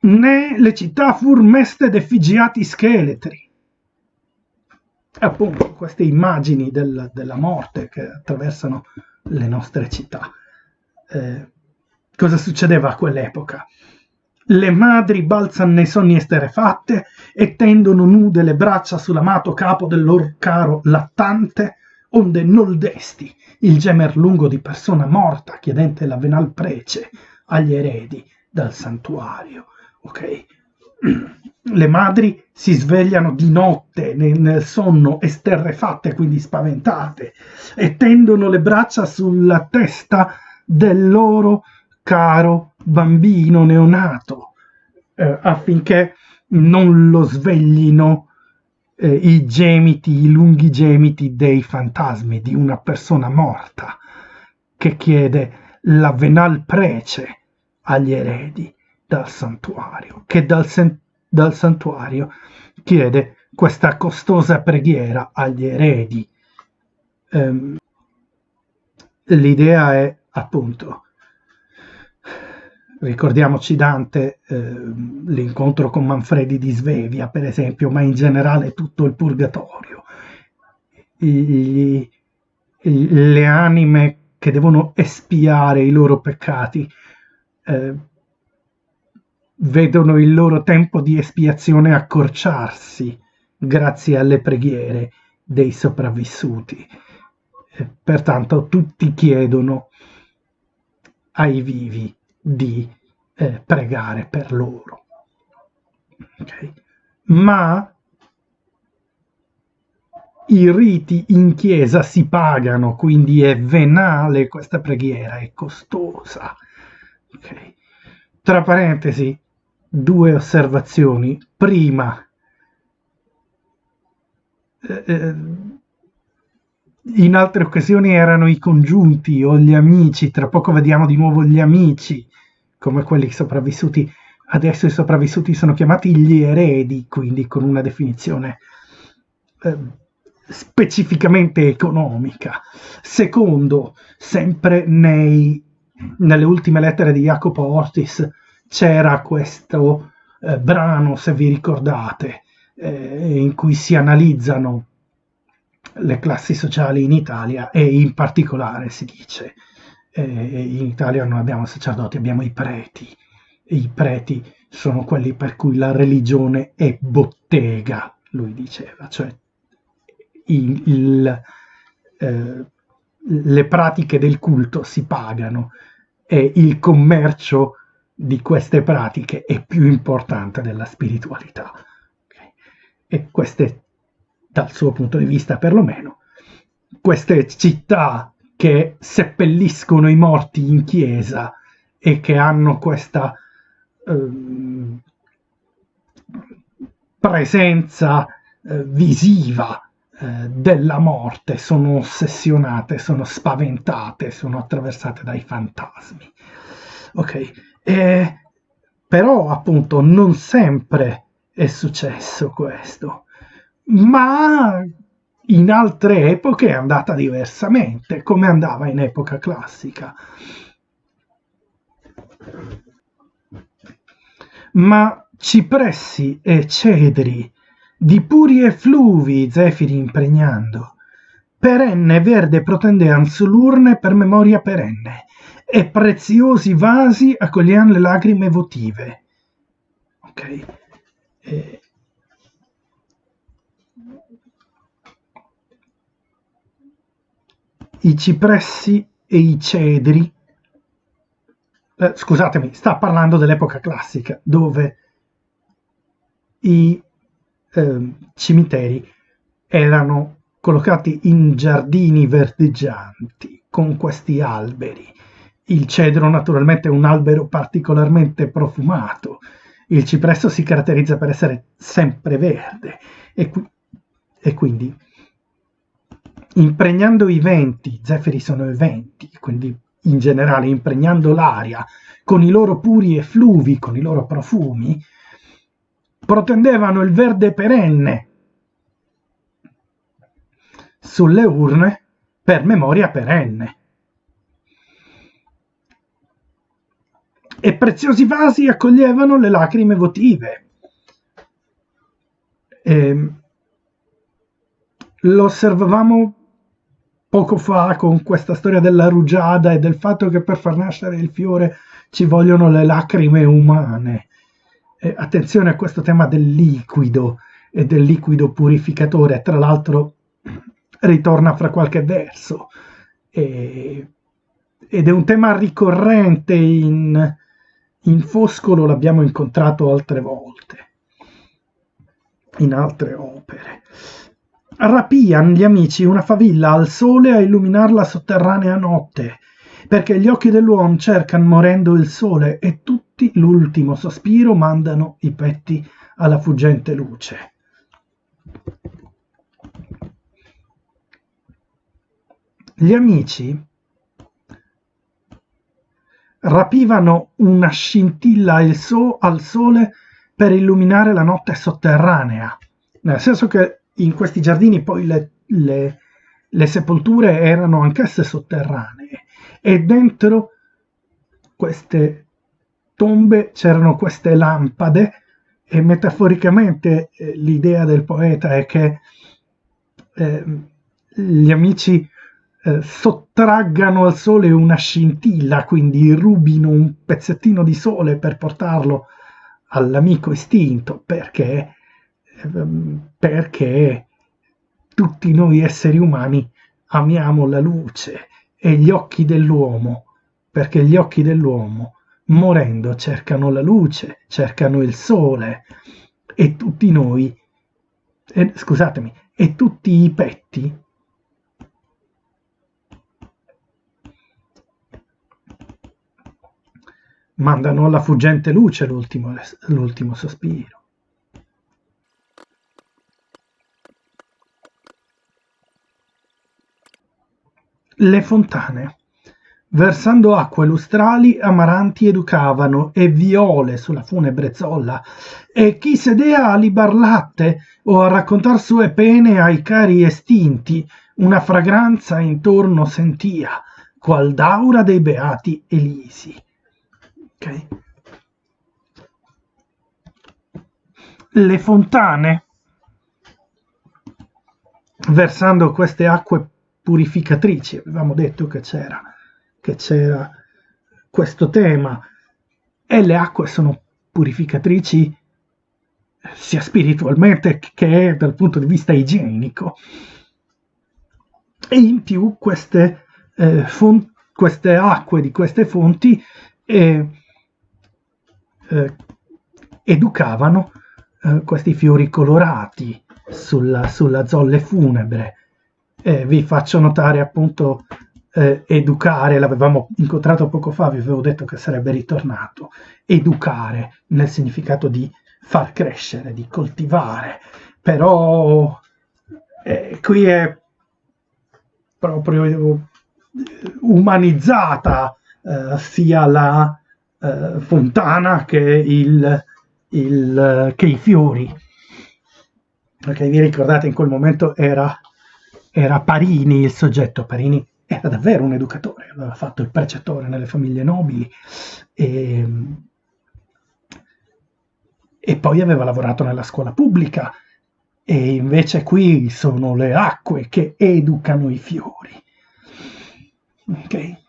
Né le città fur meste d'effigiati scheletri. Appunto, queste immagini del, della morte che attraversano le nostre città. Eh, cosa succedeva a quell'epoca? Le madri balzano nei sonni esterefatte e tendono nude le braccia sull'amato capo del loro caro lattante, onde nol desti il gemer lungo di persona morta chiedente la venal prece agli eredi dal santuario. Ok? Le madri si svegliano di notte nel sonno esterrefatte, quindi spaventate, e tendono le braccia sulla testa del loro caro bambino neonato eh, affinché non lo sveglino i gemiti, i lunghi gemiti dei fantasmi di una persona morta che chiede la venal prece agli eredi dal santuario, che dal, dal santuario chiede questa costosa preghiera agli eredi. Um, l'idea è appunto Ricordiamoci Dante, eh, l'incontro con Manfredi di Svevia, per esempio, ma in generale tutto il purgatorio. I, le anime che devono espiare i loro peccati eh, vedono il loro tempo di espiazione accorciarsi grazie alle preghiere dei sopravvissuti. Eh, pertanto tutti chiedono ai vivi di eh, pregare per loro. Okay? Ma i riti in chiesa si pagano, quindi è venale questa preghiera, è costosa. Okay? Tra parentesi, due osservazioni. Prima, eh, eh in altre occasioni erano i congiunti o gli amici, tra poco vediamo di nuovo gli amici come quelli sopravvissuti. Adesso i sopravvissuti sono chiamati gli eredi, quindi con una definizione eh, specificamente economica. Secondo, sempre nei, nelle ultime lettere di Jacopo Ortis c'era questo eh, brano, se vi ricordate, eh, in cui si analizzano le classi sociali in Italia e in particolare si dice eh, in Italia non abbiamo sacerdoti, abbiamo i preti. E I preti sono quelli per cui la religione è bottega, lui diceva, cioè il, il, eh, le pratiche del culto si pagano e il commercio di queste pratiche è più importante della spiritualità. E queste dal suo punto di vista perlomeno, queste città che seppelliscono i morti in chiesa e che hanno questa eh, presenza eh, visiva eh, della morte, sono ossessionate, sono spaventate, sono attraversate dai fantasmi. Ok, e, però appunto non sempre è successo questo ma in altre epoche è andata diversamente, come andava in epoca classica. Ma cipressi e cedri, di puri effluvi zefiri impregnando, perenne verde protendean sull'urne per memoria perenne, e preziosi vasi accoglian le lacrime votive. Ok? E i cipressi e i cedri, eh, scusatemi, sta parlando dell'epoca classica, dove i eh, cimiteri erano collocati in giardini verdeggianti con questi alberi. Il cedro naturalmente è un albero particolarmente profumato, il cipresso si caratterizza per essere sempre verde. E, qui, e quindi impregnando i venti, zefiri sono i venti, quindi in generale impregnando l'aria con i loro puri effluvi, con i loro profumi, protendevano il verde perenne sulle urne per memoria perenne. E preziosi vasi accoglievano le lacrime votive. E ehm, lo osservavamo poco fa con questa storia della rugiada e del fatto che per far nascere il fiore ci vogliono le lacrime umane. E attenzione a questo tema del liquido e del liquido purificatore, tra l'altro ritorna fra qualche verso e, ed è un tema ricorrente in, in Foscolo, l'abbiamo incontrato altre volte, in altre opere. Rapian gli amici una favilla al sole a illuminar la sotterranea notte, perché gli occhi dell'uomo cercano morendo il sole e tutti l'ultimo sospiro mandano i petti alla fuggente luce. Gli amici rapivano una scintilla al, so- al sole per illuminare la notte sotterranea, nel senso che in questi giardini poi le, le, le sepolture erano anch'esse sotterranee e dentro queste tombe c'erano queste lampade e metaforicamente eh, l'idea del poeta è che eh, gli amici eh, sottraggano al sole una scintilla, quindi rubino un pezzettino di sole per portarlo all'amico estinto, perché, perché tutti noi esseri umani amiamo la luce e gli occhi dell'uomo, perché gli occhi dell'uomo morendo cercano la luce, cercano il sole e tutti noi, eh, scusatemi, e tutti i petti mandano alla fuggente luce l'ultimo sospiro. Le fontane, versando acque lustrali, amaranti educavano e viole sulla funebre zolla, e chi sedea a libar latte o a raccontar sue pene ai cari estinti, una fragranza intorno sentia, qual d'aura dei beati Elisi. Ok. Le fontane, versando queste acque purificatrici, avevamo detto che c'era, che c'era questo tema, e le acque sono purificatrici sia spiritualmente che dal punto di vista igienico. E in più queste, eh, font- queste acque di queste fonti eh, eh, educavano eh, questi fiori colorati sulla, sulla zolle funebre. Eh, vi faccio notare appunto eh, educare, l'avevamo incontrato poco fa, vi avevo detto che sarebbe ritornato, educare nel significato di far crescere, di coltivare, però eh, qui è proprio eh, umanizzata eh, sia la eh, fontana che, il, il, che, i fiori. Perché vi ricordate in quel momento era, era Parini il soggetto, Parini era davvero un educatore, aveva fatto il precettore nelle famiglie nobili e, e poi aveva lavorato nella scuola pubblica e invece qui sono le acque che educano i fiori. Okay?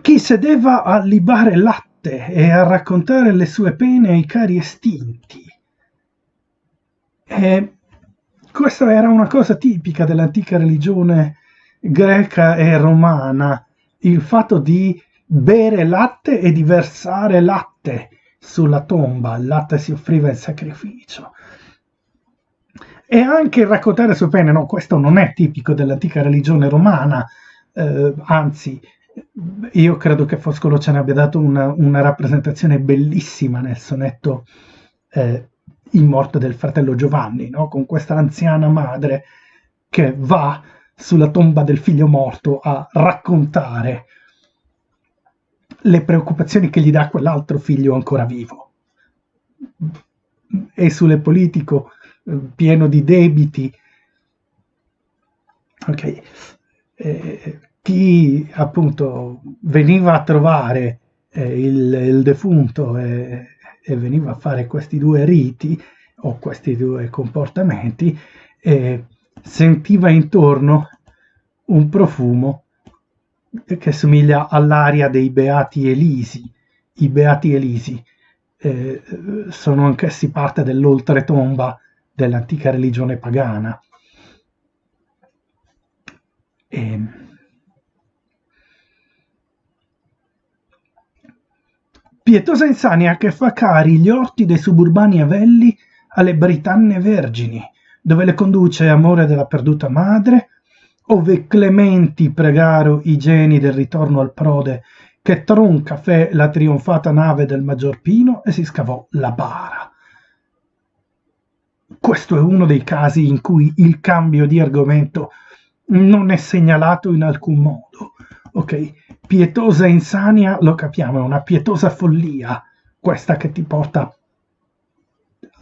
chi sedeva a libare latte e a raccontare le sue pene ai cari estinti. E questa era una cosa tipica dell'antica religione greca e romana, il fatto di bere latte e di versare latte sulla tomba, il latte si offriva in sacrificio. E anche raccontare sue pene, no, questo non è tipico dell'antica religione romana, eh, anzi io credo che Foscolo ce ne abbia dato una, una rappresentazione bellissima nel sonetto eh, In morte del fratello Giovanni, no? con questa anziana madre che va sulla tomba del figlio morto a raccontare le preoccupazioni che gli dà quell'altro figlio ancora vivo. E sulle politico eh, pieno di debiti Ok, eh, chi appunto veniva a trovare eh, il, il, defunto e, e, veniva a fare questi due riti o questi due comportamenti eh, sentiva intorno un profumo che somiglia all'aria dei Beati Elisi. I Beati Elisi eh, sono anch'essi parte dell'oltretomba dell'antica religione pagana. E... Pietosa insania che fa cari gli orti dei suburbani avelli alle britanne vergini, dove le conduce amore della perduta madre, ove clementi pregaro i geni del ritorno al prode, che tronca fe la trionfata nave del maggior Pino e si scavò la bara. Questo è uno dei casi in cui il cambio di argomento non è segnalato in alcun modo. Ok, pietosa insania, lo capiamo, è una pietosa follia, questa che ti porta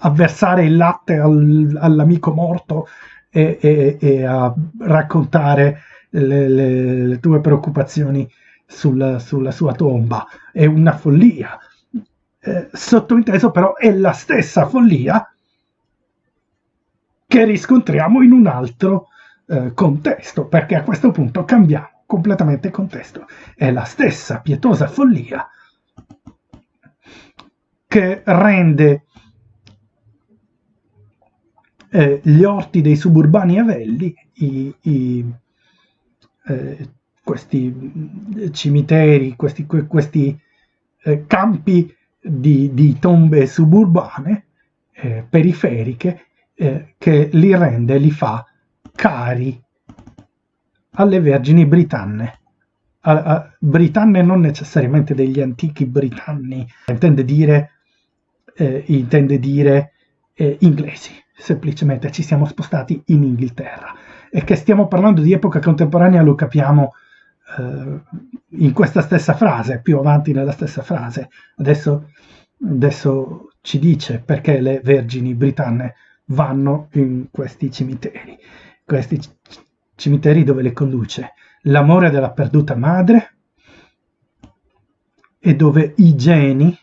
a versare il latte al, all'amico morto e, e, e, a raccontare le, le, le tue preoccupazioni sulla, sulla, sua tomba. È una follia. Eh, sottointeso però è la stessa follia che riscontriamo in un altro eh, contesto, perché a questo punto cambiamo completamente contesto. È la stessa pietosa follia che rende eh, gli orti dei suburbani Avelli, i, i, eh, questi cimiteri, questi, questi eh, campi di, di, tombe suburbane, eh, periferiche, eh, che li rende, li fa cari alle vergini britanne. A, a, britanne non necessariamente degli antichi britanni, intende dire, eh, intende dire eh, inglesi, semplicemente ci siamo spostati in Inghilterra. E che stiamo parlando di epoca contemporanea lo capiamo eh, in questa stessa frase, più avanti nella stessa frase. Adesso, adesso ci dice perché le vergini britanne vanno in questi cimiteri questi cimiteri dove le conduce l'amore della perduta madre e dove i geni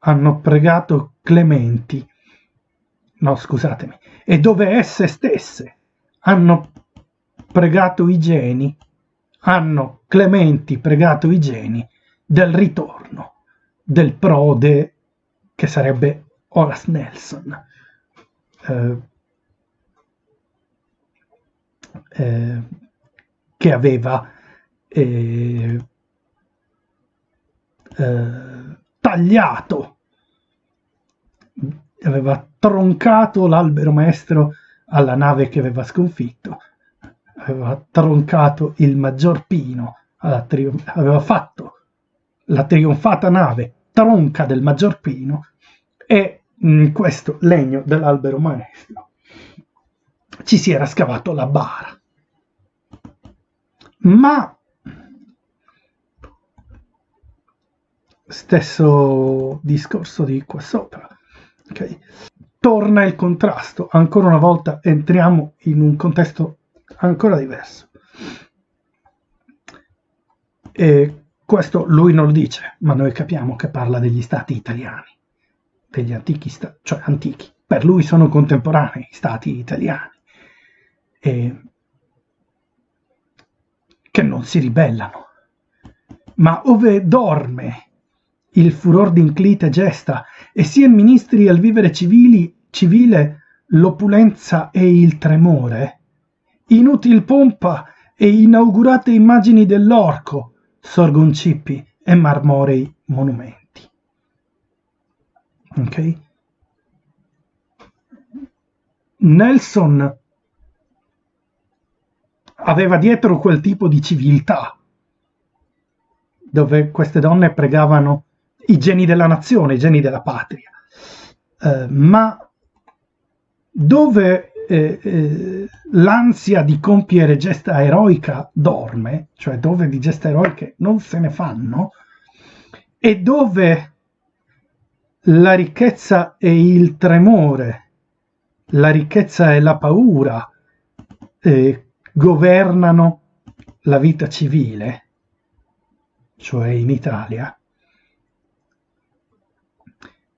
hanno pregato Clementi, no scusatemi, e dove esse stesse hanno pregato i geni, hanno Clementi pregato i geni del ritorno del prode che sarebbe Horace Nelson. Eh, eh, che aveva eh, eh, tagliato, aveva troncato l'albero maestro alla nave che aveva sconfitto, aveva troncato il maggior pino, aveva fatto la trionfata nave tronca del maggior pino e in questo legno dell'albero maestro ci si era scavato la bara. Ma stesso discorso di qua sopra. Okay. Torna il contrasto, ancora una volta entriamo in un contesto ancora diverso. E questo lui non lo dice, ma noi capiamo che parla degli stati italiani, degli antichi stati, cioè antichi. Per lui sono contemporanei stati italiani eh, che non si ribellano. Ma ove dorme il furor d'inclite gesta, e sia ministri al vivere civili, civile l'opulenza e il tremore, inutil pompa e inaugurate immagini dell'orco sorgon cippi e marmorei monumenti. Ok? Nelson aveva dietro quel tipo di civiltà, dove queste donne pregavano i geni della nazione, i geni della patria, eh, ma dove eh, eh, l'ansia di compiere gesta eroica dorme, cioè dove di gesta eroiche non se ne fanno, e dove la ricchezza e il tremore, la ricchezza e la paura eh, governano la vita civile, cioè in Italia,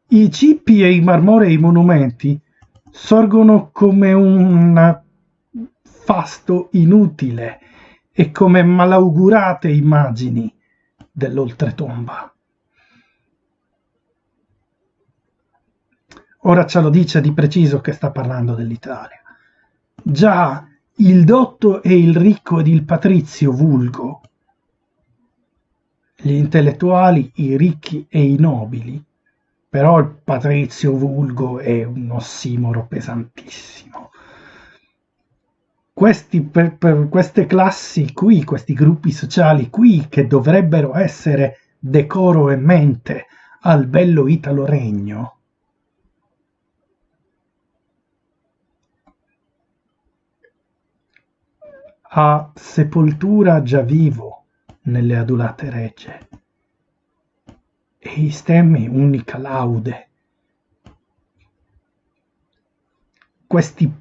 i cippi e i marmorei monumenti sorgono come un fasto inutile e come malaugurate immagini dell'oltretomba. Ora ce lo dice di preciso che sta parlando dell'Italia. Già il dotto e il ricco ed il patrizio vulgo, gli intellettuali, i ricchi e i nobili, però il patrizio vulgo è un ossimoro pesantissimo. Questi, per, per queste classi qui, questi gruppi sociali qui, che dovrebbero essere decoro e mente al bello Italo Regno, a sepoltura già vivo nelle adulate regge e i stemmi unica laude. Questi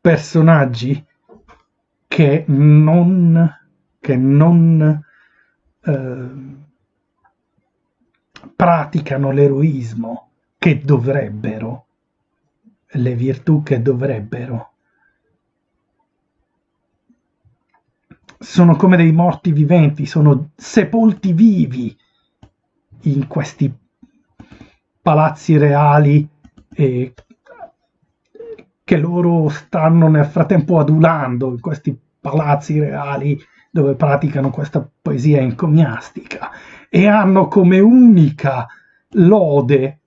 personaggi che non, che non eh, praticano l'eroismo che dovrebbero, le virtù che dovrebbero. Sono come dei morti viventi, sono sepolti vivi in questi palazzi reali eh, che loro stanno nel frattempo adulando in questi palazzi reali dove praticano questa poesia encomiastica e hanno come unica lode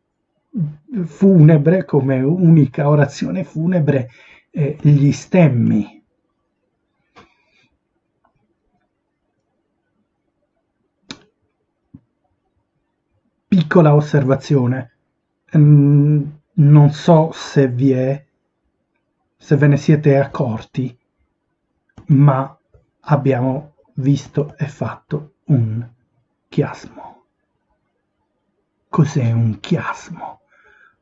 funebre, come unica orazione funebre, eh, gli stemmi piccola osservazione. Mm, non so se vi è, se ve ne siete accorti, ma abbiamo visto e fatto un chiasmo. Cos'è un chiasmo?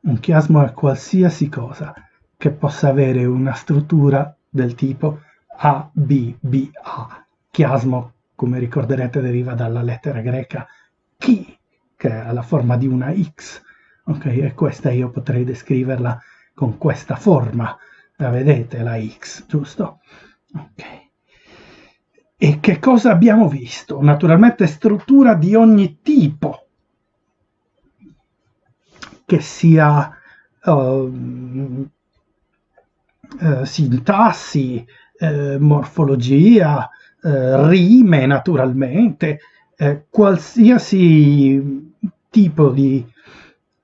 Un chiasmo è qualsiasi cosa che possa avere una struttura del tipo A, B, B, A. Chiasmo, come ricorderete, deriva dalla lettera greca chi, che ha la forma di una X, ok? E questa io potrei descriverla con questa forma, la vedete la X, giusto? Ok. E che cosa abbiamo visto? Naturalmente struttura di ogni tipo, che sia uh, uh, sintassi, uh, morfologia, rime naturalmente, qualsiasi tipo di...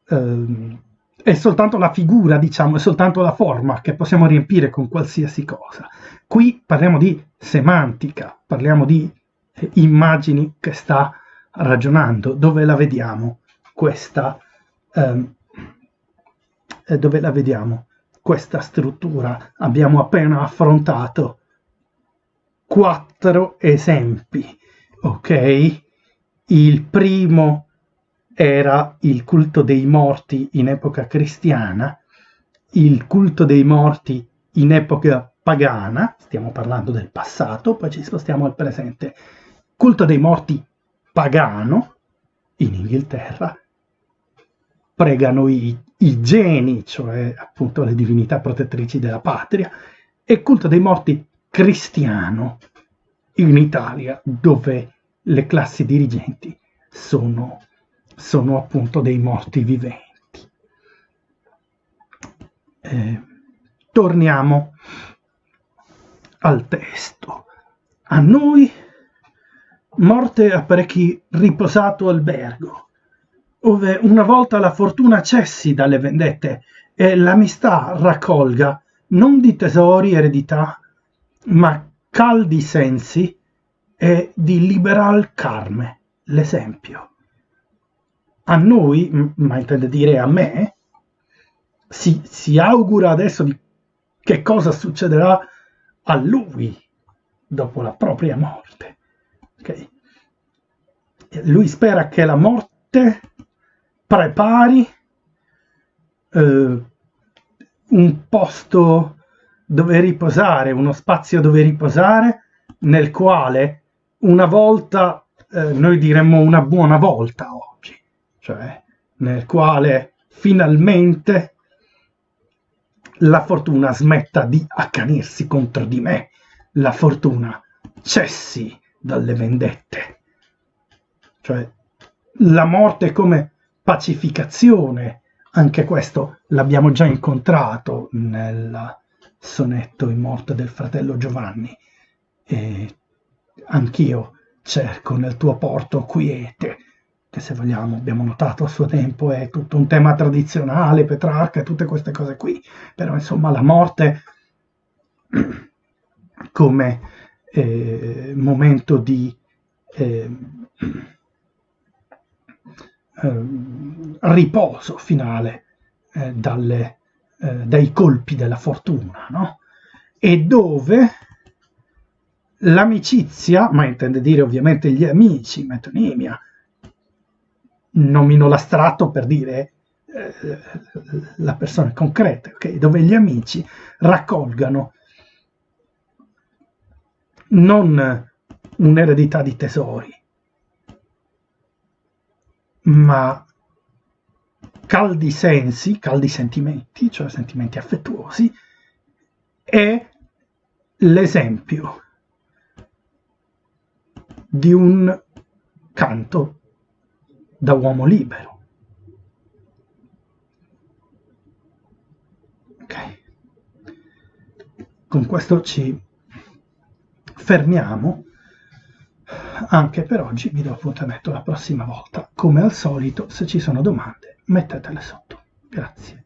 Eh, è soltanto la figura, diciamo, è soltanto la forma che possiamo riempire con qualsiasi cosa. Qui parliamo di semantica, parliamo di eh, immagini che sta ragionando. Dove la vediamo questa, ehm, eh, dove la vediamo questa struttura? Abbiamo appena affrontato quattro esempi, ok? Il primo era il culto dei morti in epoca cristiana, il culto dei morti in epoca pagana, stiamo parlando del passato, poi ci spostiamo al presente, culto dei morti pagano in Inghilterra, pregano i, i geni, cioè appunto le divinità protettrici della patria, e culto dei morti cristiano in Italia, dove le classi dirigenti sono sono appunto dei morti viventi. Eh, torniamo al testo. A noi morte a parecchi riposato albergo, ove una volta la fortuna cessi dalle vendette e l'amistà raccolga non di tesori eredità, ma caldi sensi e di liberal carme, l'esempio a noi, ma intende dire a me, si, si augura adesso di che cosa succederà a lui dopo la propria morte. Okay? Lui spera che la morte prepari eh, un posto dove riposare, uno spazio dove riposare nel quale una volta, eh, noi diremmo una buona volta oggi, cioè nel quale finalmente la fortuna smetta di accanirsi contro di me, la fortuna cessi dalle vendette. Cioè la morte come pacificazione, anche questo l'abbiamo già incontrato nel sonetto in morte del fratello Giovanni. E anch'io cerco nel tuo porto quiete, che se vogliamo abbiamo notato a suo tempo è tutto un tema tradizionale, Petrarca e tutte queste cose qui, però insomma la morte come eh, momento di eh, eh, riposo finale eh, dalle, eh, dai colpi della fortuna, no? E dove l'amicizia, ma intende dire ovviamente gli amici, metonimia, nomino l'astratto per dire eh, la persona concreta, okay? dove gli amici raccolgano non un'eredità di tesori, ma caldi sensi, caldi sentimenti, cioè sentimenti affettuosi, è l'esempio di un canto da uomo libero. Ok. Con questo ci fermiamo anche per oggi vi do appuntamento la prossima volta. Come al solito, se ci sono domande, mettetele sotto. Grazie.